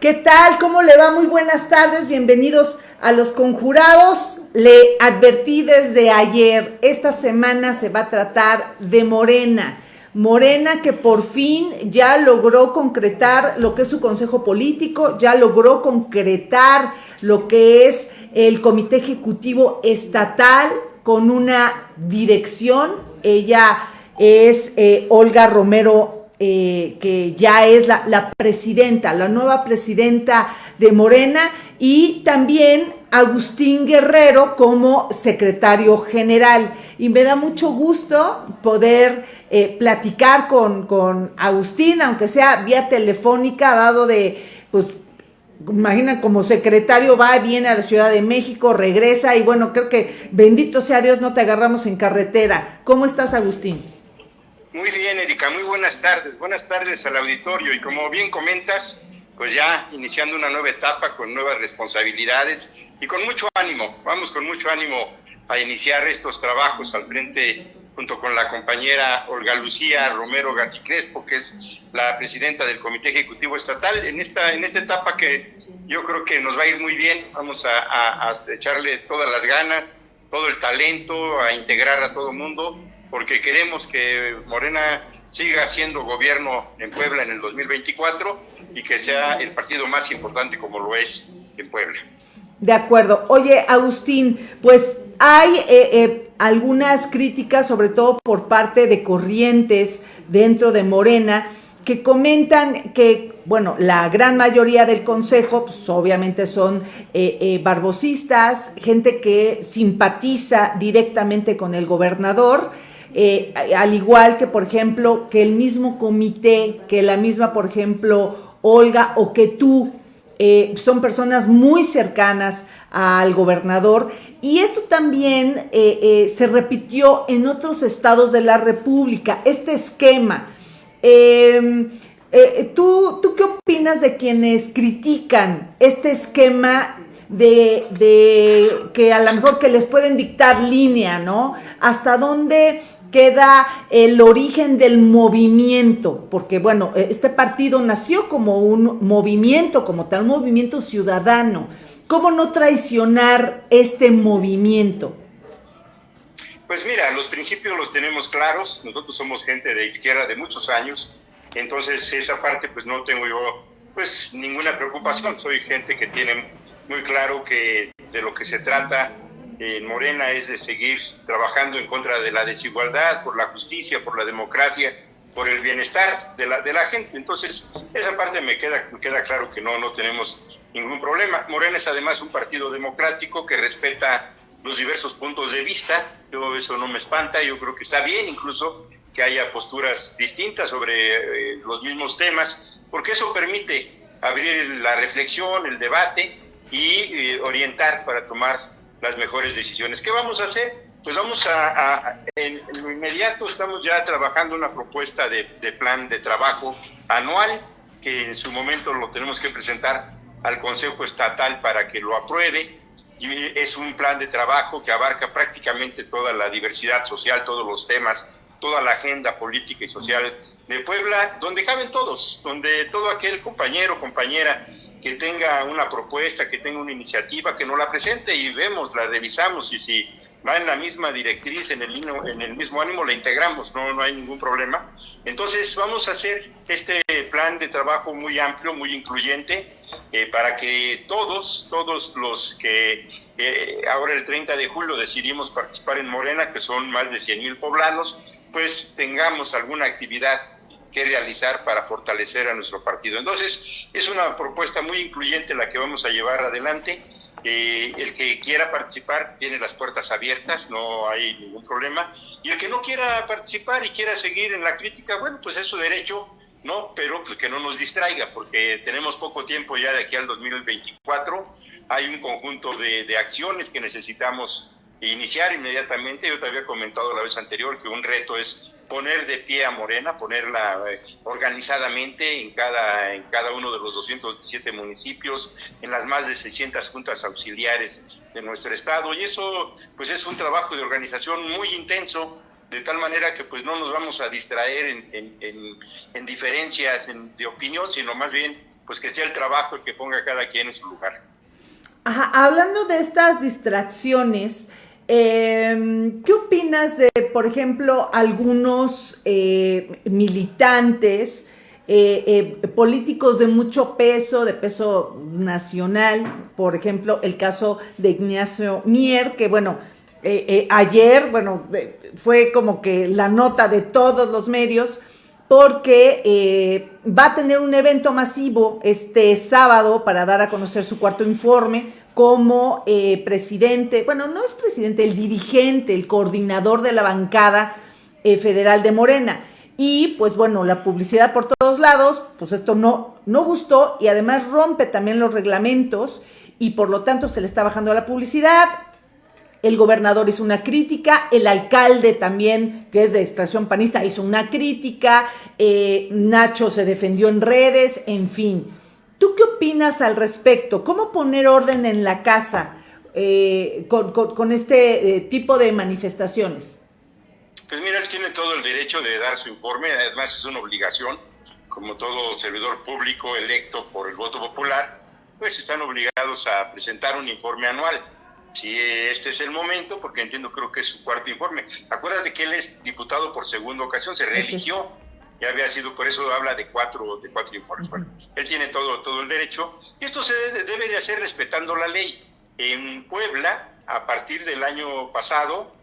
¿Qué tal? ¿Cómo le va? Muy buenas tardes, bienvenidos a los conjurados. Le advertí desde ayer, esta semana se va a tratar de Morena. Morena que por fin ya logró concretar lo que es su consejo político, ya logró concretar lo que es el comité ejecutivo estatal con una dirección. Ella es eh, Olga Romero eh, que ya es la, presidenta, la nueva presidenta de Morena, y también Agustín Guerrero como secretario general. Y me da mucho gusto poder eh, platicar con, con Agustín, aunque sea vía telefónica, dado de, pues, imagina como secretario va, viene a la Ciudad de México, regresa y bueno, creo que bendito sea Dios, no te agarramos en carretera. ¿Cómo estás, Agustín? Muy bien, Erika, muy buenas tardes. Buenas tardes al auditorio. Y como bien comentas, pues ya iniciando una nueva etapa con nuevas responsabilidades y con mucho ánimo. Vamos con mucho ánimo a iniciar estos trabajos al frente junto con la compañera Olga Lucía Romero García Crespo, que es la presidenta del Comité Ejecutivo Estatal, en esta, en esta etapa que yo creo que nos va a ir muy bien. Vamos a, a echarle todas las ganas, todo el talento, a integrar a todo mundo porque queremos que Morena siga siendo gobierno en Puebla en el 2024 y que sea el partido más importante como lo es en Puebla. De acuerdo. Oye, Agustín, pues hay eh, eh, algunas críticas, sobre todo por parte de corrientes dentro de Morena, que comentan que, bueno, la gran mayoría del consejo, pues obviamente son eh, barbosistas, gente que simpatiza directamente con el gobernador, eh, al igual que, por ejemplo, que el mismo comité, que la misma, por ejemplo, Olga o que tú, eh, son personas muy cercanas al gobernador. Y esto también eh, se repitió en otros estados de la República, este esquema. Em, ¿tú, ¿Tú qué opinas de quienes critican este esquema de, de, que a lo mejor que les pueden dictar línea, ¿no? Hasta dónde queda el origen del movimiento, porque bueno, este partido nació como un movimiento, como tal, movimiento ciudadano. ¿Cómo no traicionar este movimiento? Pues mira, los principios los tenemos claros, nosotros somos gente de izquierda de muchos años, entonces esa parte pues no tengo yo pues ninguna preocupación, soy gente que tiene muy claro que de lo que se trata en Morena es de seguir trabajando en contra de la desigualdad, por la justicia, por la democracia, por el bienestar de la, de la gente. Entonces, esa parte me queda, me queda claro que no, no tenemos ningún problema. Morena es además un partido democrático que respeta los diversos puntos de vista. Yo eso no me espanta, yo creo que está bien incluso que haya posturas distintas sobre eh, los mismos temas, porque eso permite abrir la reflexión, el debate y eh, orientar para tomar las mejores decisiones. ¿Qué vamos a hacer? Pues vamos a, en, lo inmediato estamos ya trabajando una propuesta de, plan de trabajo anual que en su momento lo tenemos que presentar al Consejo Estatal para que lo apruebe. Es un plan de trabajo que abarca prácticamente toda la diversidad social, todos los temas, toda la agenda política y social de Puebla, donde caben todos, donde todo aquel compañero, compañera que tenga una propuesta, que tenga una iniciativa, que nos la presente y vemos, la revisamos y si va en la misma directriz, en el, en el mismo ánimo, la integramos, no, no hay ningún problema. Entonces vamos a hacer este plan de trabajo muy amplio, muy incluyente, eh, para que todos, todos los que eh, ahora el 30 de julio decidimos participar en Morena, que son más de 100 mil poblanos, pues tengamos alguna actividad que realizar para fortalecer a nuestro partido. Entonces, es una propuesta muy incluyente la que vamos a llevar adelante. Eh, el que quiera participar tiene las puertas abiertas, no hay ningún problema. Y el que no quiera participar y quiera seguir en la crítica, bueno, pues es su derecho, ¿no? Pero pues que no nos distraiga, porque tenemos poco tiempo ya de aquí al 2024. Hay un conjunto de, de acciones que necesitamos iniciar inmediatamente. Yo te había comentado la vez anterior que un reto es poner de pie a Morena, ponerla eh, organizadamente en cada, en cada uno de los 217 municipios, en las más de 600 juntas auxiliares de nuestro estado. Y eso pues es un trabajo de organización muy intenso, de tal manera que pues no nos vamos a distraer en, en, en, diferencias de opinión, sino más bien pues que sea el trabajo el que ponga cada quien en su lugar. Hablando de estas distracciones, em, ¿qué opinas de, por ejemplo, algunos eh, militantes, eh, eh, políticos de mucho peso, de peso nacional? Por ejemplo, el caso de Ignacio Mier, que bueno, ayer, bueno, fue como que la nota de todos los medios, porque eh, va a tener un evento masivo este sábado para dar a conocer su cuarto informe como eh, presidente, bueno, no es presidente, el dirigente, el coordinador de la bancada eh, federal de Morena. Y pues bueno, la publicidad por todos lados, pues esto no, no gustó y además rompe también los reglamentos y por lo tanto se le está bajando la publicidad, el gobernador hizo una crítica, el alcalde también, que es de extracción panista, hizo una crítica, eh, Nacho se defendió en redes, en fin. ¿Tú qué opinas al respecto? ¿Cómo poner orden en la casa eh, con, este eh, tipo de manifestaciones? Pues mira, él tiene todo el derecho de dar su informe, además es una obligación, como todo servidor público electo por el voto popular, pues están obligados a presentar un informe anual si este es el momento, porque entiendo, creo que es su cuarto informe. Acuérdate que él es diputado por segunda ocasión, se reeligió, ya había sido, por eso habla de cuatro, de cuatro informes. Bueno, él tiene todo, todo el derecho, y esto se debe, de hacer respetando la ley. En Puebla, a partir del año pasado,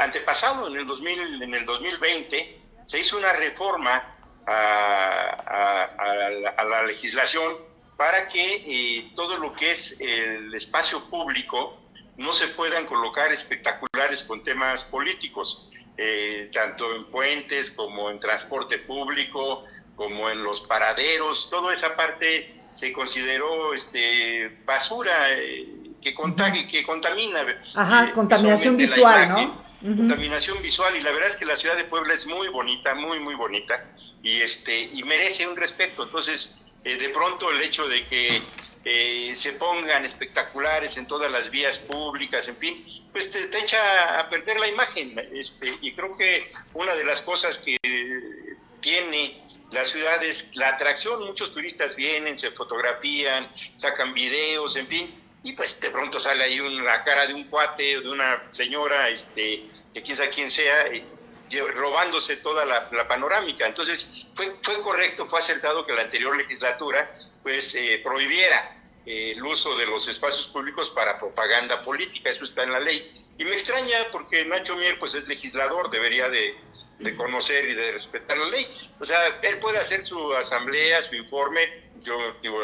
antepasado, en el, 2000, en el 2020, se hizo una reforma a, la, legislación para que eh, todo lo que es el espacio público no se puedan colocar espectaculares con temas políticos, eh, tanto en puentes como en transporte público, como en los paraderos, toda esa parte se consideró este, basura eh, que, contagie, que contamina. Ajá, eh, contaminación visual, ¿no? Contaminación visual y la verdad es que la ciudad de Puebla es muy bonita, muy muy bonita y este y merece un respeto. Entonces, de pronto el hecho de que eh, se pongan espectaculares en todas las vías públicas, en fin, pues te, echa a perder la imagen. Este, y creo que una de las cosas que tiene la ciudad es la atracción. Muchos turistas vienen, se fotografían, sacan videos, en fin, y pues de pronto sale ahí una cara de un cuate o de una señora, este, que quién sabe quién sea, eh, robándose toda la, panorámica. Entonces, fue, fue correcto, fue acertado que la anterior legislatura pues eh, prohibiera el uso de los espacios públicos para propaganda política, eso está en la ley. Y me extraña porque Nacho Mier pues es legislador, debería de, conocer y de respetar la ley. O sea, él puede hacer su asamblea, su informe, yo digo,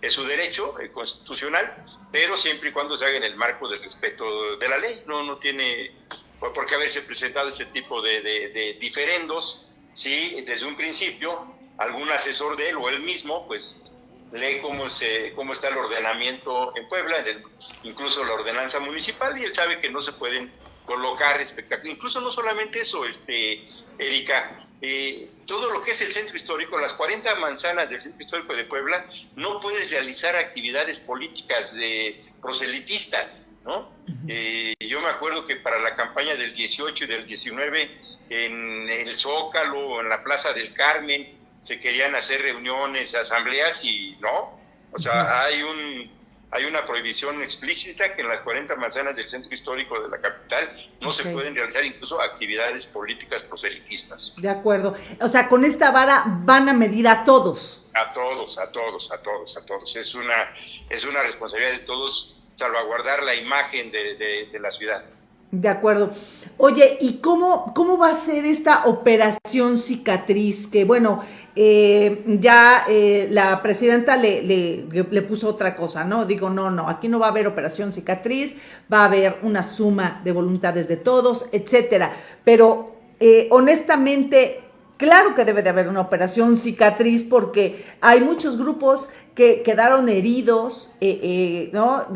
es su derecho eh, constitucional, pero siempre y cuando se haga en el marco del respeto de la ley. No, no tiene por qué haberse presentado ese tipo de, de diferendos, si desde un principio algún asesor de él o él mismo, pues lee cómo, se, cómo está el ordenamiento en Puebla, incluso la ordenanza municipal, y él sabe que no se pueden colocar espectáculos. Incluso no solamente eso, este, Erika, eh, todo lo que es el centro histórico, las 40 manzanas del centro histórico de Puebla, no puedes realizar actividades políticas de proselitistas, ¿no? Eh, yo me acuerdo que para la campaña del 18 y del 19, en el Zócalo, en la Plaza del Carmen, se querían hacer reuniones, asambleas y no. O sea, hay un hay una prohibición explícita que en las 40 manzanas del centro histórico de la capital no se pueden realizar incluso actividades políticas proselitistas. De acuerdo. O sea, con esta vara van a medir a todos. A todos, a todos, a todos, a todos. Es una, es una responsabilidad de todos salvaguardar la imagen de, de la ciudad. De acuerdo. Oye, ¿y cómo, cómo va a ser esta operación cicatriz? Que bueno, eh, ya eh, la presidenta le, le, puso otra cosa, ¿no? Digo, no, no, aquí no va a haber operación cicatriz, va a haber una suma de voluntades de todos, etcétera. Pero eh, honestamente, claro que debe de haber una operación cicatriz porque hay muchos grupos que quedaron heridos, ¿no?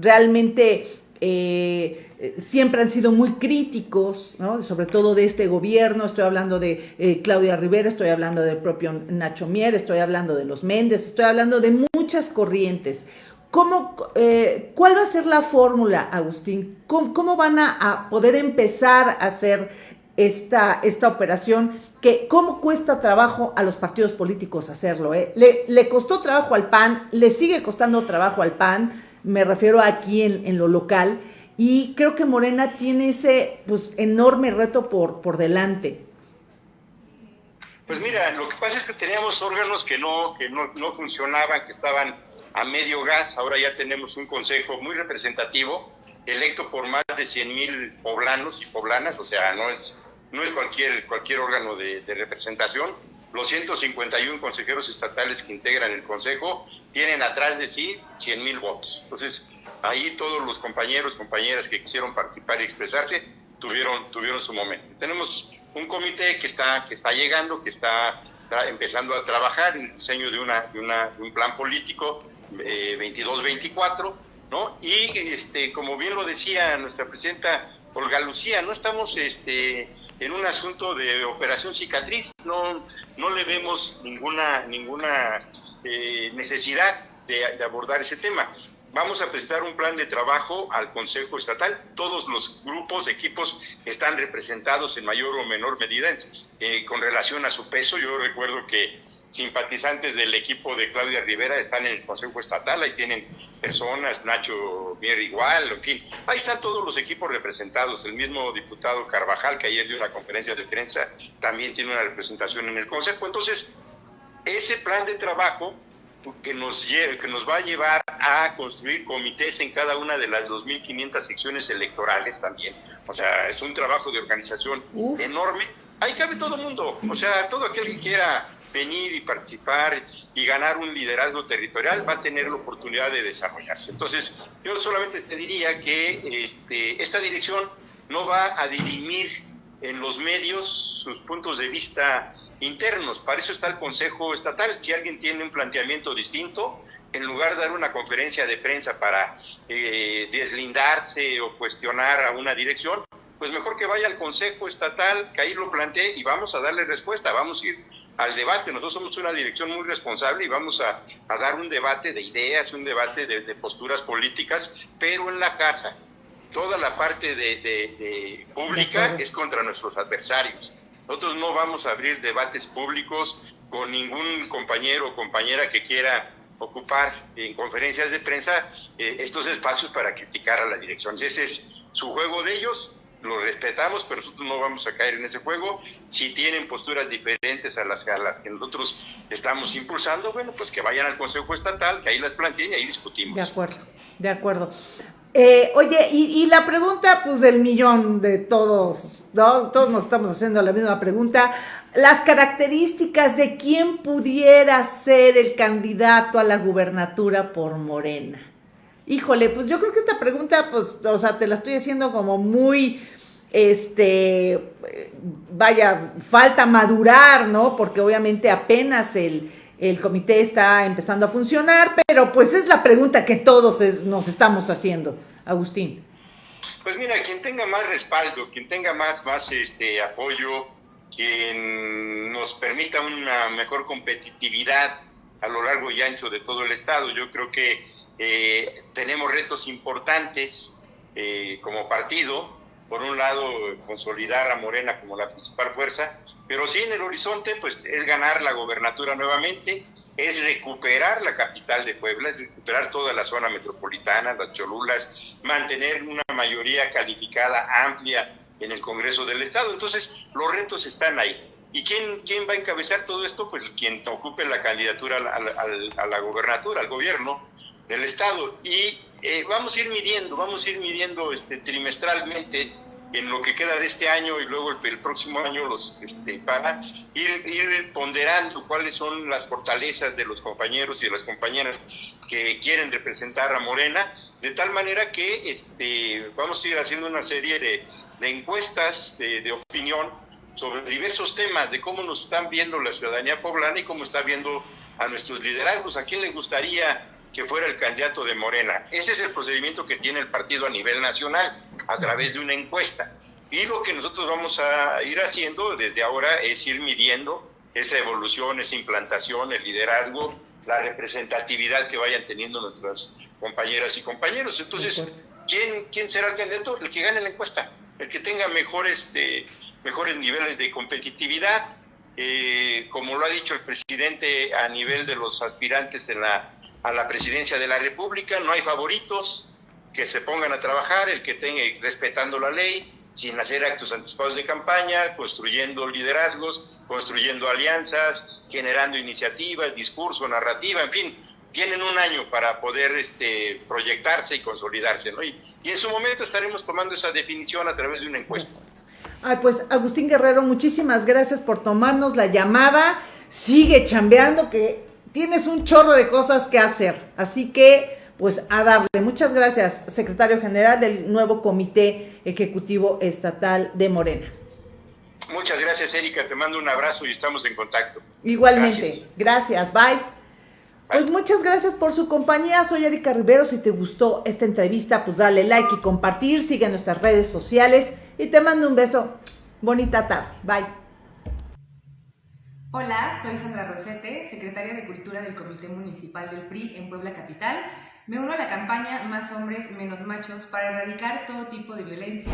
Realmente eh, siempre han sido muy críticos, sobre todo de este gobierno, estoy hablando de eh, Claudia Rivera, estoy hablando del propio Nacho Mier, estoy hablando de los Méndez, estoy hablando de muchas corrientes. ¿Cómo, eh, ¿Cuál va a ser la fórmula, Agustín? ¿Cómo, van a, poder empezar a hacer esta, esta operación que cómo cuesta trabajo a los partidos políticos hacerlo. ¿eh? Le, le, costó trabajo al PAN, le sigue costando trabajo al PAN, me refiero aquí en, en, lo local, y creo que Morena tiene ese pues, enorme reto por, por delante. Pues mira, lo que pasa es que teníamos órganos que no, que no, no funcionaban, que estaban a medio gas, ahora ya tenemos un consejo muy representativo, electo por más de 100 mil poblanos y poblanas, o sea, no es no es cualquier, cualquier órgano de, representación. Los 151 consejeros estatales que integran el Consejo tienen atrás de sí 100 mil votos. Entonces, ahí todos los compañeros, compañeras que quisieron participar y expresarse tuvieron, tuvieron su momento. Tenemos un comité que está, que está llegando, que está, empezando a trabajar en el diseño de, una, de, una, un plan político eh, 22-24, ¿no? Y este, como bien lo decía nuestra presidenta Olga Lucía, no estamos este, en un asunto de operación cicatriz, no, no le vemos ninguna, ninguna eh, necesidad de, abordar ese tema. Vamos a presentar un plan de trabajo al Consejo Estatal. Todos los grupos, equipos están representados en mayor o menor medida eh, con relación a su peso. Yo recuerdo que simpatizantes del equipo de Claudia Rivera están en el Consejo Estatal, ahí tienen personas, Nacho Mier igual, en fin, ahí están todos los equipos representados, el mismo diputado Carvajal, que ayer dio una conferencia de prensa, también tiene una representación en el Consejo, entonces ese plan de trabajo que nos, que nos va a llevar a construir comités en cada una de las 2.500 secciones electorales también, o sea, es un trabajo de organización enorme, ahí cabe todo el mundo, o sea, todo aquel que quiera venir y participar y ganar un liderazgo territorial, va a tener la oportunidad de desarrollarse. Entonces, yo solamente te diría que este, esta dirección no va a dirimir en los medios sus puntos de vista internos. Para eso está el Consejo Estatal. Si alguien tiene un planteamiento distinto, en lugar de dar una conferencia de prensa para eh, deslindarse o cuestionar a una dirección, pues mejor que vaya al Consejo Estatal, que ahí lo plantee y vamos a darle respuesta. Vamos a ir al debate. Nosotros somos una dirección muy responsable y vamos a, dar un debate de ideas, un debate de, posturas políticas, pero en la casa. Toda la parte de, pública es contra nuestros adversarios. Nosotros no vamos a abrir debates públicos con ningún compañero o compañera que quiera ocupar en conferencias de prensa eh, estos espacios para criticar a la dirección. Ese es su juego de ellos lo respetamos, pero nosotros no vamos a caer en ese juego. Si tienen posturas diferentes a las, que nosotros estamos impulsando, bueno, pues que vayan al Consejo Estatal, que ahí las planteen y ahí discutimos. De acuerdo, de acuerdo. Eh, oye, y, la pregunta, pues del millón de todos, ¿no? Todos nos estamos haciendo la misma pregunta. Las características de quién pudiera ser el candidato a la gubernatura por Morena. Híjole, pues yo creo que esta pregunta, pues, o sea, te la estoy haciendo como muy, este, vaya, falta madurar, ¿no? Porque obviamente apenas el, comité está empezando a funcionar, pero pues es la pregunta que todos nos estamos haciendo, Agustín. Pues mira, quien tenga más respaldo, quien tenga más, más este, apoyo, quien nos permita una mejor competitividad a lo largo y ancho de todo el estado. Yo creo que eh, tenemos retos importantes eh, como partido. Por un lado, consolidar a Morena como la principal fuerza, pero sí en el horizonte, pues es ganar la gobernatura nuevamente, es recuperar la capital de Puebla, es recuperar toda la zona metropolitana, las Cholulas, mantener una mayoría calificada amplia en el Congreso del Estado. Entonces, los retos están ahí. ¿Y quién, quién va a encabezar todo esto? Pues quien ocupe la candidatura a la gobernatura, al gobierno, del Estado. Y eh, vamos a ir midiendo, vamos a ir midiendo este, trimestralmente en lo que queda de este año y luego el, próximo año los este, para ir, ponderando cuáles son las fortalezas de los compañeros y de las compañeras que quieren representar a Morena, de tal manera que este, vamos a ir haciendo una serie de, de encuestas de, de opinión sobre diversos temas, de cómo nos están viendo la ciudadanía poblana y cómo está viendo a nuestros liderazgos, a quién le gustaría que fuera el candidato de Morena. Ese es el procedimiento que tiene el partido a nivel nacional, a través de una encuesta. Y lo que nosotros vamos a ir haciendo desde ahora es ir midiendo esa evolución, esa implantación, el liderazgo, la representatividad que vayan teniendo nuestras compañeras y compañeros. Entonces, ¿quién, quién será el candidato? El que gane la encuesta, el que tenga mejores, mejores niveles de competitividad, Eh, como lo ha dicho el presidente a nivel de los aspirantes la, a la presidencia de la República, no hay favoritos, que se pongan a trabajar, el que tenga, respetando la ley, sin hacer actos anticipados de campaña, construyendo liderazgos, construyendo alianzas, generando iniciativas, discurso, narrativa, en fin, tienen un año para poder este, proyectarse y consolidarse, ¿no? Y, y en su momento estaremos tomando esa definición a través de una encuesta. Ay, pues Agustín Guerrero, muchísimas gracias por tomarnos la llamada. Sigue chambeando, que tienes un chorro de cosas que hacer. Así que, pues a darle. Muchas gracias, secretario general del nuevo Comité Ejecutivo Estatal de Morena. Muchas gracias, Erika. Te mando un abrazo y estamos en contacto. Igualmente. Gracias. gracias. Bye. Pues muchas gracias por su compañía. Soy Erika Rivero. Si te gustó esta entrevista, pues dale like y compartir. Sigue nuestras redes sociales y te mando un beso. Bonita tarde. Bye. Hola, soy Sandra Rosete, secretaria de Cultura del Comité Municipal del PRI en Puebla Capital. Me uno a la campaña Más hombres, menos machos para erradicar todo tipo de violencia.